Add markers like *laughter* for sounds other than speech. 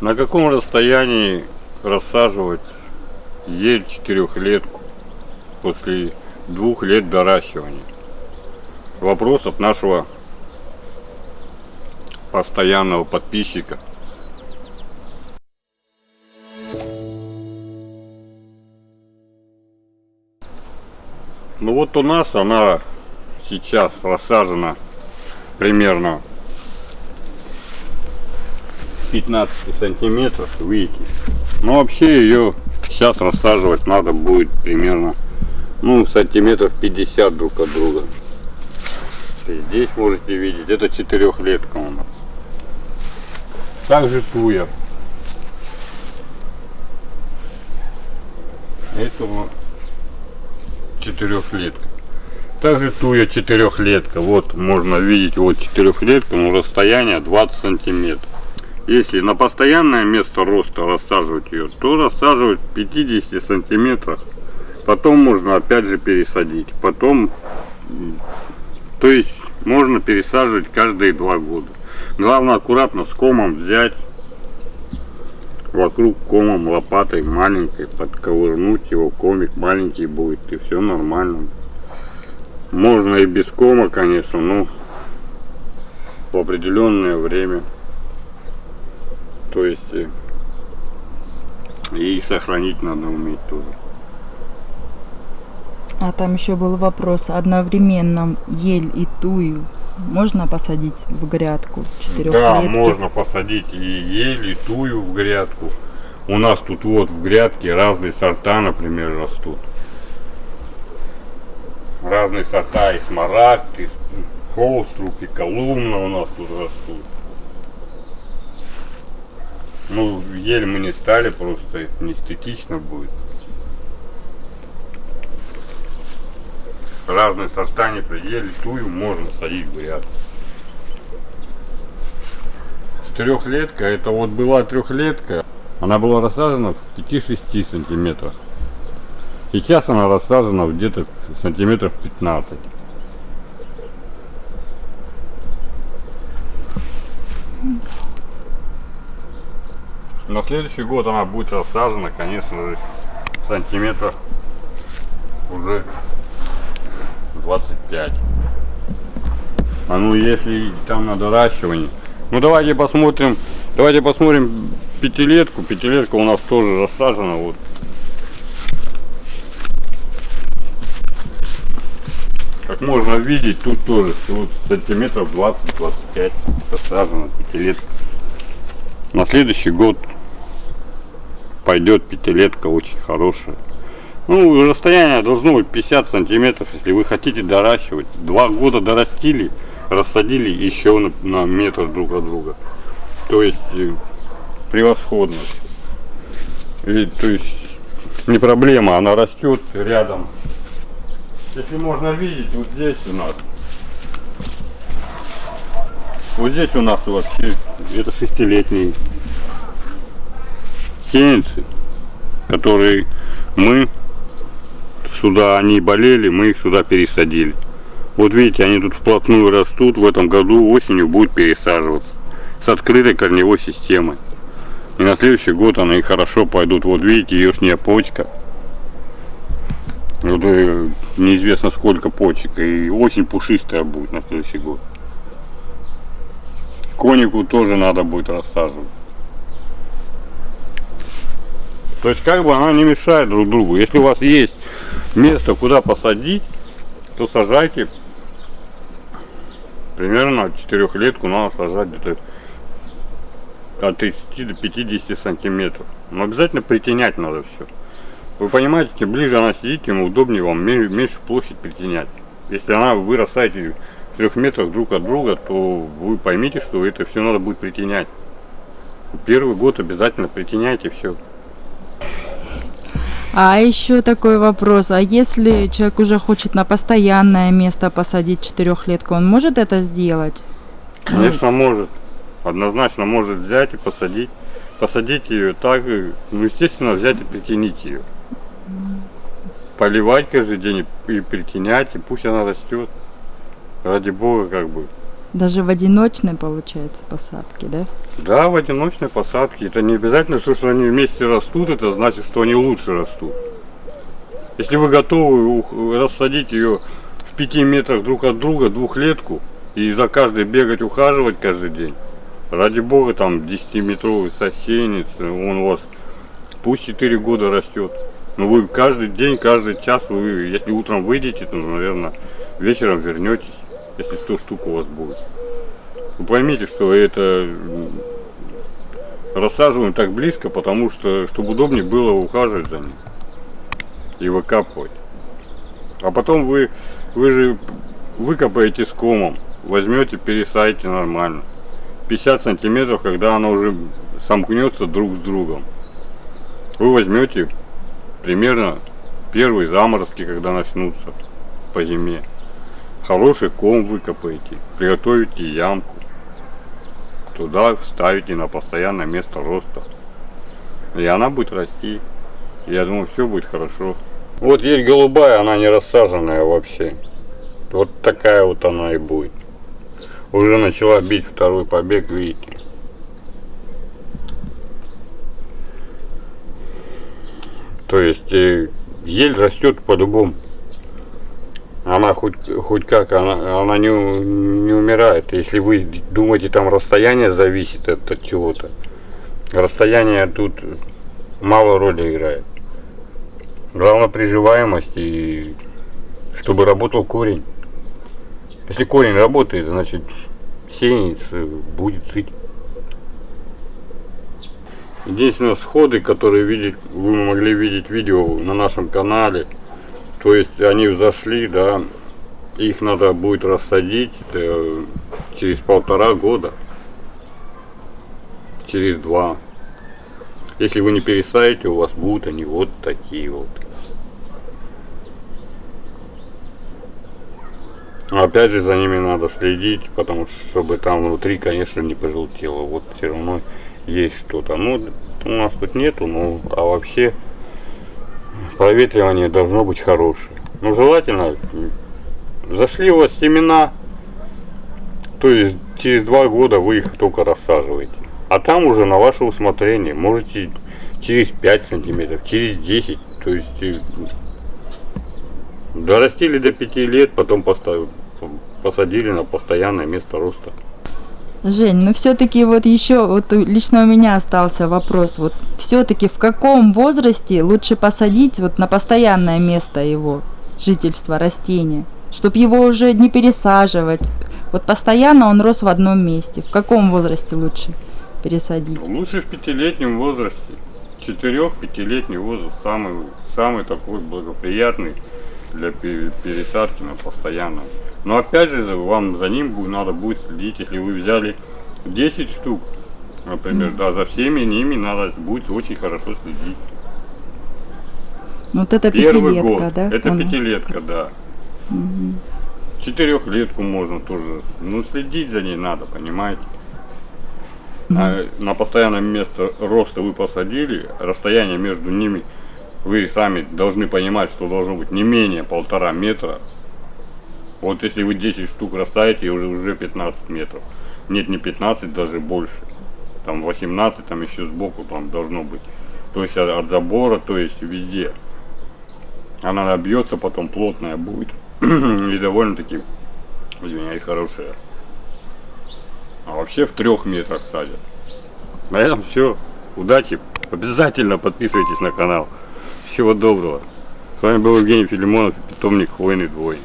На каком расстоянии рассаживать ель четырехлетку после двух лет доращивания? Вопрос от нашего постоянного подписчика. Ну вот у нас она сейчас рассажена примерно 15 сантиметров, видите. Но вообще ее сейчас рассаживать надо будет примерно, ну, сантиметров 50 друг от друга. И здесь можете видеть, это четырехлетка у нас. Также туя. Это вот четырехлетка. Также туя четырехлетка. Вот можно видеть, вот четырехлетка, но расстояние 20 сантиметров. Если на постоянное место роста рассаживать ее, то рассаживать 50 сантиметрах. Потом можно опять же пересадить. Потом, то есть можно пересаживать каждые два года. Главное аккуратно с комом взять вокруг комом лопатой маленькой подковырнуть его комик маленький будет и все нормально можно и без кома конечно но в определенное время то есть э, и сохранить надо уметь тоже. А там еще был вопрос, одновременно ель и тую можно посадить в грядку Да, можно посадить и ель, и тую в грядку. У нас тут вот в грядке разные сорта, например, растут. Разные сорта, и смарагд, и холструб, и колумна у нас тут растут. Ну, еле мы не стали, просто это не эстетично будет. Разные сорта не приели, тую можно садить ряд. Трехлетка, это вот была трехлетка, она была рассажена в 5-6 сантиметрах. Сейчас она рассажена где-то сантиметров 15. На следующий год она будет рассажена, конечно же, сантиметров уже 25. А ну если там на доращивание. Ну давайте посмотрим, давайте посмотрим пятилетку. Пятилетка у нас тоже рассажена. Вот. Как можно видеть, тут тоже вот сантиметров 20-25 рассажена пятилетка. На следующий год пойдет пятилетка очень хорошая. Ну, расстояние должно быть 50 сантиметров, если вы хотите доращивать. Два года дорастили, рассадили еще на, на метр друг от друга. То есть э, превосходно. И, то есть не проблема, она растет рядом. Если можно видеть, вот здесь у нас. Вот здесь у нас вообще это шестилетние сеянцы, которые мы сюда, они болели, мы их сюда пересадили. Вот видите, они тут вплотную растут, в этом году осенью будут пересаживаться с открытой корневой системой. И на следующий год они хорошо пойдут. Вот видите, верхняя почка. Вот, э, неизвестно сколько почек. И очень пушистая будет на следующий год. Конику тоже надо будет рассаживать. То есть как бы она не мешает друг другу. Если у вас есть место, куда посадить, то сажайте. Примерно четырехлетку надо сажать где-то от 30 до 50 сантиметров. Но обязательно притенять надо все. Вы понимаете, чем ближе она сидит, тем удобнее вам меньше площадь притенять. Если она вы растаете в трех метрах друг от друга, то вы поймите, что это все надо будет притенять. Первый год обязательно притеняйте все. А еще такой вопрос, а если человек уже хочет на постоянное место посадить четырехлетку, он может это сделать? Конечно может, однозначно может взять и посадить, посадить ее так, ну естественно взять и притянить ее. Поливать каждый день и притенять, и пусть она растет. Ради бога как бы. Даже в одиночной, получается, посадке, да? Да, в одиночной посадке. Это не обязательно, что, что они вместе растут, это значит, что они лучше растут. Если вы готовы рассадить ее в пяти метрах друг от друга, двухлетку, и за каждой бегать, ухаживать каждый день, ради бога, там 10-метровый сосенец, он у вас пусть 4 года растет. Но вы каждый день, каждый час, вы, если утром выйдете, то, наверное, вечером вернетесь, если 100 штук у вас будет. Вы поймите, что это рассаживаем так близко, потому что, чтобы удобнее было ухаживать за ним и выкапывать. А потом вы, вы же выкопаете с комом, возьмете, пересадите нормально. 50 сантиметров, когда она уже сомкнется друг с другом. Вы возьмете примерно первые заморозки, когда начнутся по зиме. Хороший ком выкопаете, приготовите ямку. Туда вставите на постоянное место роста. И она будет расти. Я думаю, все будет хорошо. Вот есть голубая, она не рассаженная вообще. Вот такая вот она и будет. Уже начала бить второй побег, видите. То есть э, ель растет по-любому. Она хоть, хоть как, она, она не, не умирает. Если вы думаете, там расстояние зависит от, от чего-то. Расстояние тут мало роли играет. Главное приживаемость и чтобы работал корень. Если корень работает, значит сеянец э, будет жить. Единственное, сходы, которые видеть, вы могли видеть видео на нашем канале, то есть они взошли, да, их надо будет рассадить э, через полтора года, через два. Если вы не пересадите, у вас будут они вот такие вот. Опять же за ними надо следить, потому что чтобы там внутри, конечно, не пожелтело. Вот все равно есть что-то. Ну, у нас тут нету, ну, а вообще проветривание должно быть хорошее. Ну, желательно, зашли у вас семена, то есть через два года вы их только рассаживаете. А там уже на ваше усмотрение, можете через 5 сантиметров, через 10, то есть э, дорастили до 5 лет, потом поставили, посадили на постоянное место роста. Жень, ну все-таки вот еще вот лично у меня остался вопрос. Вот все-таки в каком возрасте лучше посадить вот на постоянное место его жительства растения, чтобы его уже не пересаживать. Вот постоянно он рос в одном месте. В каком возрасте лучше пересадить? Лучше в пятилетнем возрасте. Четырех-пятилетний возраст самый, самый такой благоприятный для пе- пересадки на постоянно. Но опять же, вам за ним надо будет следить, если вы взяли 10 штук, например, да, за всеми ними надо будет очень хорошо следить. Вот это Первый пятилетка, год, да? это нас? пятилетка, да. Мгм. Четырехлетку можно тоже, ну следить за ней надо, понимаете. А на постоянное место роста вы посадили, расстояние между ними вы сами должны понимать, что должно быть не менее полтора метра. Вот если вы 10 штук расставите, уже уже 15 метров. Нет, не 15, даже больше. Там 18, там еще сбоку там должно быть. То есть от, от забора, то есть везде. Она набьется, потом плотная будет. *clears throat* И довольно-таки, извиняюсь, хорошая. А вообще в трех метрах садят. На этом все. Удачи. Обязательно подписывайтесь на канал. Всего доброго. С вами был Евгений Филимонов, питомник Хвойный двойник.